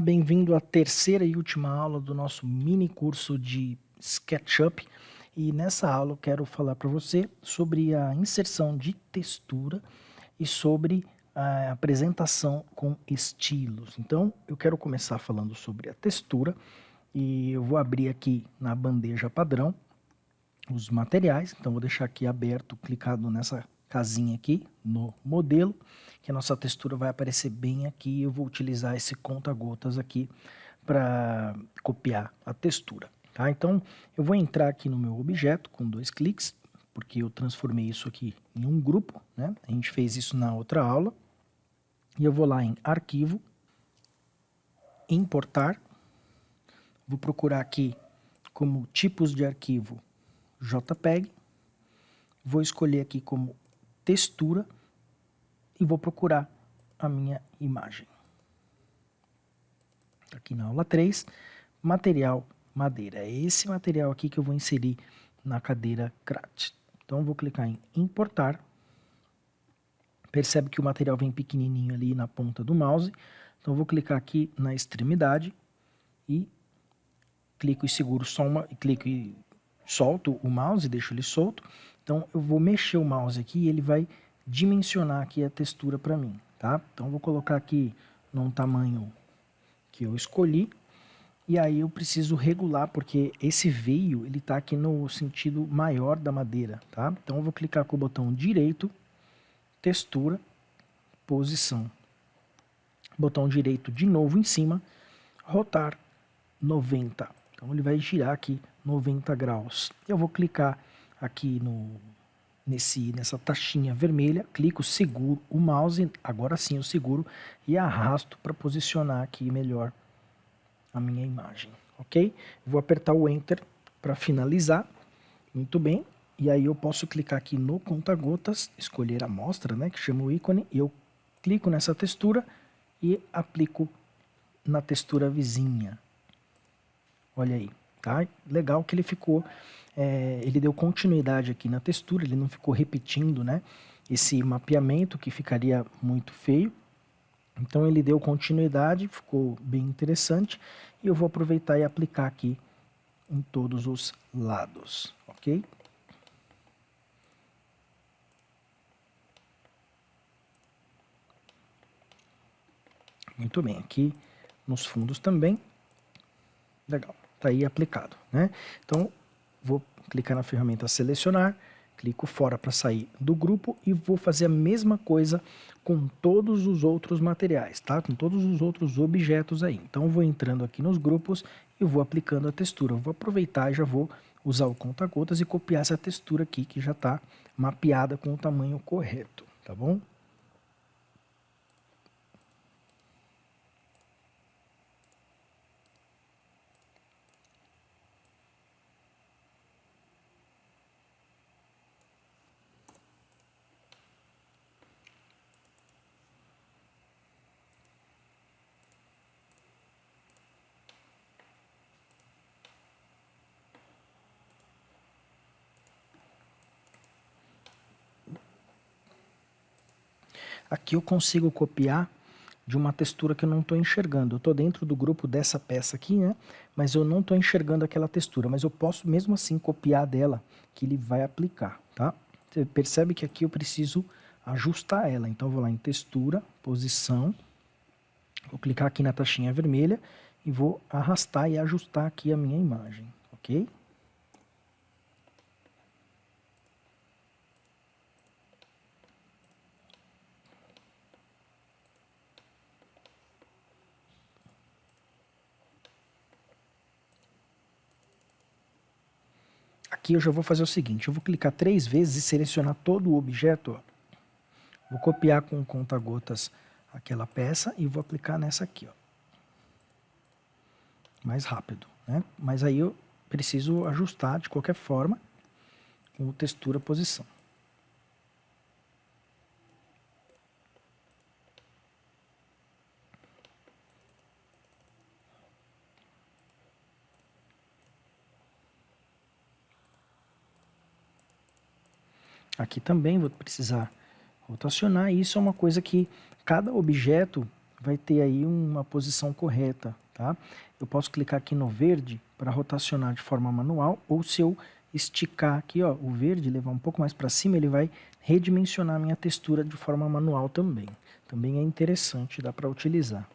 Bem-vindo à terceira e última aula do nosso mini curso de SketchUp. E nessa aula eu quero falar para você sobre a inserção de textura e sobre a apresentação com estilos. Então, eu quero começar falando sobre a textura e eu vou abrir aqui na bandeja padrão os materiais. Então, vou deixar aqui aberto, clicado nessa casinha aqui no modelo, que a nossa textura vai aparecer bem aqui. Eu vou utilizar esse conta-gotas aqui para copiar a textura. Tá? Então, eu vou entrar aqui no meu objeto com dois cliques, porque eu transformei isso aqui em um grupo, né? A gente fez isso na outra aula. E eu vou lá em Arquivo, Importar. Vou procurar aqui como tipos de arquivo JPEG. Vou escolher aqui como textura e vou procurar a minha imagem. Tá aqui na aula 3, material madeira. É esse material aqui que eu vou inserir na cadeira CRAT. Então, vou clicar em importar. Percebe que o material vem pequenininho ali na ponta do mouse. Então, vou clicar aqui na extremidade e clico e seguro só uma, clico e solto o mouse, deixo ele solto. Então, eu vou mexer o mouse aqui e ele vai dimensionar aqui a textura para mim, tá? Então, eu vou colocar aqui num tamanho que eu escolhi. E aí eu preciso regular, porque esse veio, ele está aqui no sentido maior da madeira, tá? Então, eu vou clicar com o botão direito, textura, posição. Botão direito de novo em cima, rotar 90. Então, ele vai girar aqui 90 graus. Eu vou clicar aqui no, nesse, nessa taxinha vermelha, clico, seguro o mouse, agora sim eu seguro e arrasto para posicionar aqui melhor a minha imagem, ok? Vou apertar o Enter para finalizar, muito bem, e aí eu posso clicar aqui no conta-gotas, escolher a amostra, né, que chama o ícone, e eu clico nessa textura e aplico na textura vizinha. Olha aí, tá? Legal que ele ficou é, ele deu continuidade aqui na textura, ele não ficou repetindo né, esse mapeamento que ficaria muito feio. Então ele deu continuidade, ficou bem interessante e eu vou aproveitar e aplicar aqui em todos os lados, ok? Muito bem, aqui nos fundos também. Legal, tá aí aplicado, né? Então, vou clicar na ferramenta selecionar, clico fora para sair do grupo e vou fazer a mesma coisa com todos os outros materiais, tá? Com todos os outros objetos aí. Então vou entrando aqui nos grupos e vou aplicando a textura. Vou aproveitar e já vou usar o conta-gotas e copiar essa textura aqui que já está mapeada com o tamanho correto, tá bom? Aqui eu consigo copiar de uma textura que eu não estou enxergando. Eu estou dentro do grupo dessa peça aqui, né? Mas eu não estou enxergando aquela textura. Mas eu posso mesmo assim copiar dela, que ele vai aplicar, tá? Você percebe que aqui eu preciso ajustar ela. Então eu vou lá em textura, posição, vou clicar aqui na taxinha vermelha e vou arrastar e ajustar aqui a minha imagem, ok? Aqui eu já vou fazer o seguinte, eu vou clicar três vezes e selecionar todo o objeto. Ó. Vou copiar com conta-gotas aquela peça e vou aplicar nessa aqui. Ó. Mais rápido. Né? Mas aí eu preciso ajustar de qualquer forma com textura posição. Aqui também vou precisar rotacionar. Isso é uma coisa que cada objeto vai ter aí uma posição correta, tá? Eu posso clicar aqui no verde para rotacionar de forma manual, ou se eu esticar aqui, ó, o verde, levar um pouco mais para cima, ele vai redimensionar minha textura de forma manual também. Também é interessante, dá para utilizar.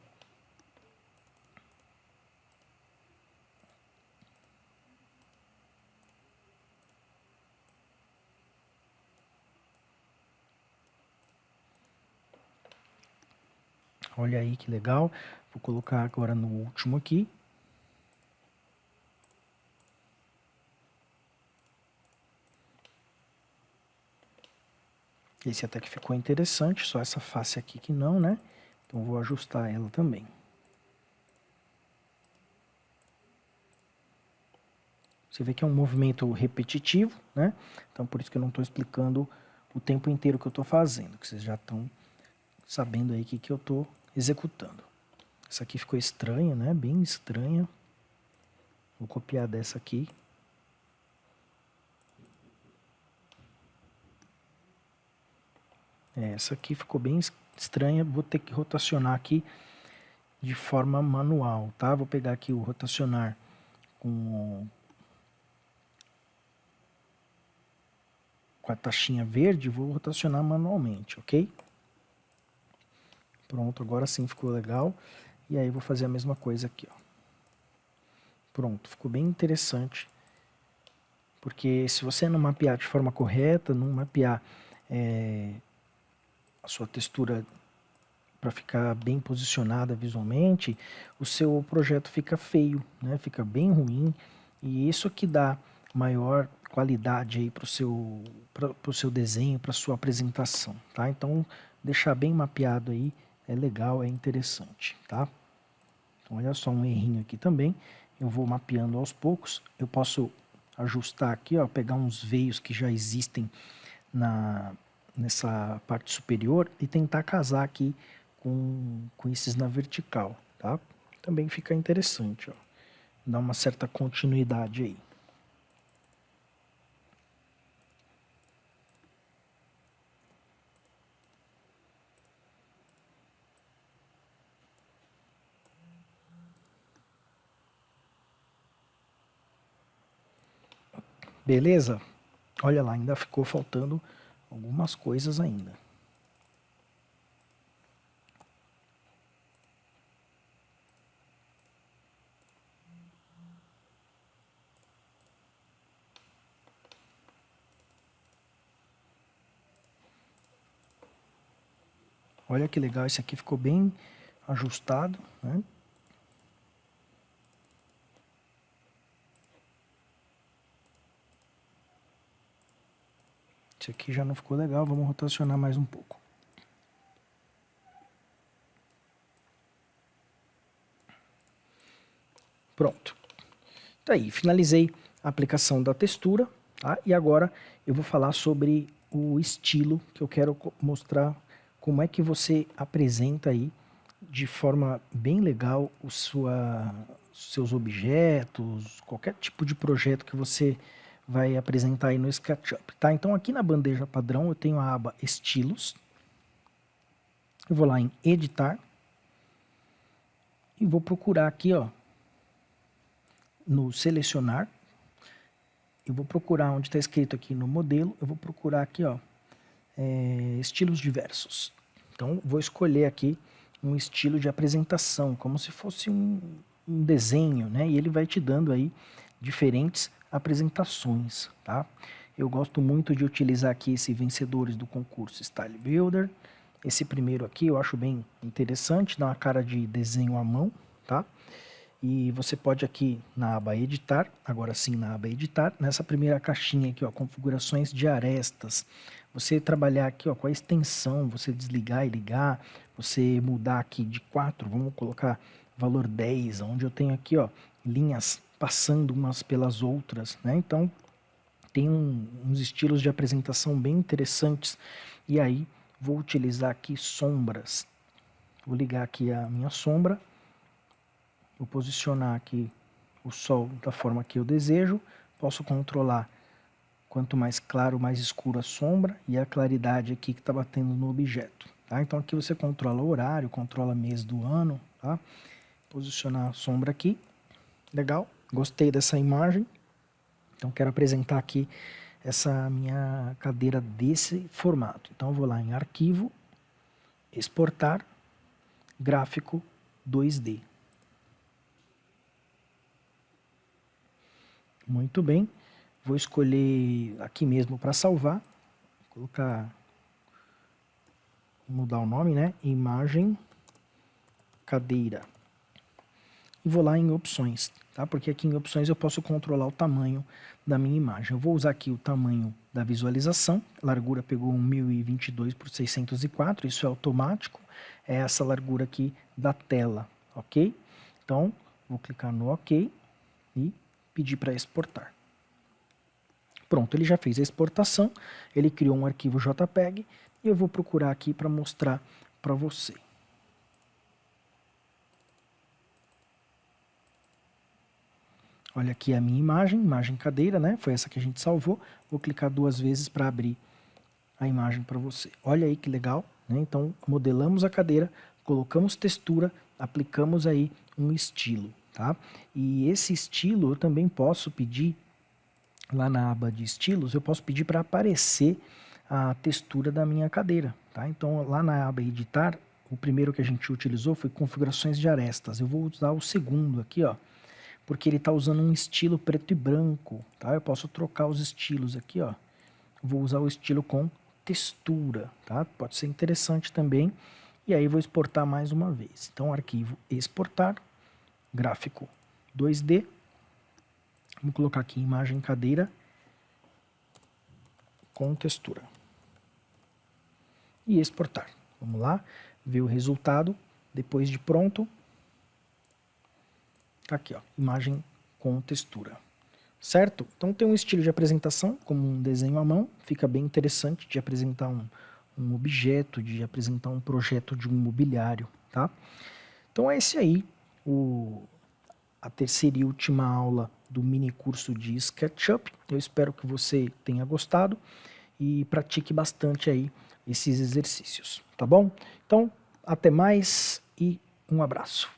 Olha aí que legal. Vou colocar agora no último aqui. Esse até que ficou interessante, só essa face aqui que não, né? Então vou ajustar ela também. Você vê que é um movimento repetitivo, né? Então por isso que eu não estou explicando o tempo inteiro que eu estou fazendo, que vocês já estão sabendo aí o que, que eu estou executando. Essa aqui ficou estranha, né? Bem estranha. Vou copiar dessa aqui. É, essa aqui ficou bem estranha, vou ter que rotacionar aqui de forma manual, tá? Vou pegar aqui o rotacionar com, com a taxinha verde, vou rotacionar manualmente, ok? Pronto, agora sim ficou legal. E aí vou fazer a mesma coisa aqui, ó. Pronto, ficou bem interessante. Porque se você não mapear de forma correta, não mapear é, a sua textura para ficar bem posicionada visualmente, o seu projeto fica feio, né? fica bem ruim. E isso que dá maior qualidade aí para o seu, pro seu desenho, para sua apresentação, tá? Então, deixar bem mapeado aí é legal, é interessante, tá? Então, olha só um errinho aqui também. Eu vou mapeando aos poucos. Eu posso ajustar aqui, ó, pegar uns veios que já existem na, nessa parte superior e tentar casar aqui com, com esses na vertical, tá? Também fica interessante, ó. Dá uma certa continuidade aí. Beleza? Olha lá, ainda ficou faltando algumas coisas ainda. Olha que legal, esse aqui ficou bem ajustado, né? Esse aqui já não ficou legal, vamos rotacionar mais um pouco. Pronto. Tá aí, finalizei a aplicação da textura, tá? E agora eu vou falar sobre o estilo que eu quero mostrar como é que você apresenta aí de forma bem legal o sua, seus objetos, qualquer tipo de projeto que você vai apresentar aí no SketchUp, tá? Então aqui na bandeja padrão eu tenho a aba Estilos. Eu vou lá em Editar. E vou procurar aqui, ó, no Selecionar. Eu vou procurar onde está escrito aqui no modelo, eu vou procurar aqui, ó, é, estilos diversos. Então, vou escolher aqui um estilo de apresentação, como se fosse um, um desenho, né? E ele vai te dando aí diferentes apresentações, tá? Eu gosto muito de utilizar aqui esse vencedores do concurso Style Builder. Esse primeiro aqui eu acho bem interessante, dá uma cara de desenho à mão, tá? E você pode aqui na aba editar, agora sim na aba editar, nessa primeira caixinha aqui, ó, configurações de arestas. Você trabalhar aqui, ó, com a extensão, você desligar e ligar, você mudar aqui de 4, vamos colocar valor 10, onde eu tenho aqui, ó, linhas passando umas pelas outras, né? Então, tem um, uns estilos de apresentação bem interessantes. E aí, vou utilizar aqui sombras. Vou ligar aqui a minha sombra. Vou posicionar aqui o sol da forma que eu desejo. Posso controlar quanto mais claro, mais escuro a sombra e a claridade aqui que está batendo no objeto. Tá? Então aqui você controla o horário, controla mês do ano, tá? Posicionar a sombra aqui, legal, gostei dessa imagem, então quero apresentar aqui essa minha cadeira desse formato. Então vou lá em arquivo, exportar, gráfico 2D. Muito bem, vou escolher aqui mesmo para salvar, vou colocar, mudar o nome, né? Imagem, cadeira. E vou lá em opções, tá? Porque aqui em opções eu posso controlar o tamanho da minha imagem. Eu vou usar aqui o tamanho da visualização, largura pegou 1022 por 604, isso é automático, é essa largura aqui da tela, ok? Então, vou clicar no OK e pedir para exportar. Pronto, ele já fez a exportação, ele criou um arquivo JPEG e eu vou procurar aqui para mostrar para você. Olha aqui a minha imagem, imagem cadeira, né? Foi essa que a gente salvou. Vou clicar duas vezes para abrir a imagem para você. Olha aí que legal, né? Então, modelamos a cadeira, colocamos textura, aplicamos aí um estilo, tá? E esse estilo eu também posso pedir, lá na aba de estilos, eu posso pedir para aparecer a textura da minha cadeira, tá? Então, lá na aba editar, o primeiro que a gente utilizou foi configurações de arestas. Eu vou usar o segundo aqui, ó porque ele está usando um estilo preto e branco, tá? Eu posso trocar os estilos aqui, ó. Vou usar o estilo com textura, tá? Pode ser interessante também. E aí vou exportar mais uma vez. Então, arquivo exportar, gráfico 2D. Vamos colocar aqui imagem cadeira com textura. E exportar. Vamos lá, ver o resultado depois de pronto. Tá aqui, ó, imagem com textura. Certo? Então tem um estilo de apresentação, como um desenho à mão, fica bem interessante de apresentar um, um objeto, de apresentar um projeto de um mobiliário, tá? Então é esse aí, o, a terceira e última aula do mini curso de SketchUp. Eu espero que você tenha gostado e pratique bastante aí esses exercícios, tá bom? Então, até mais e um abraço.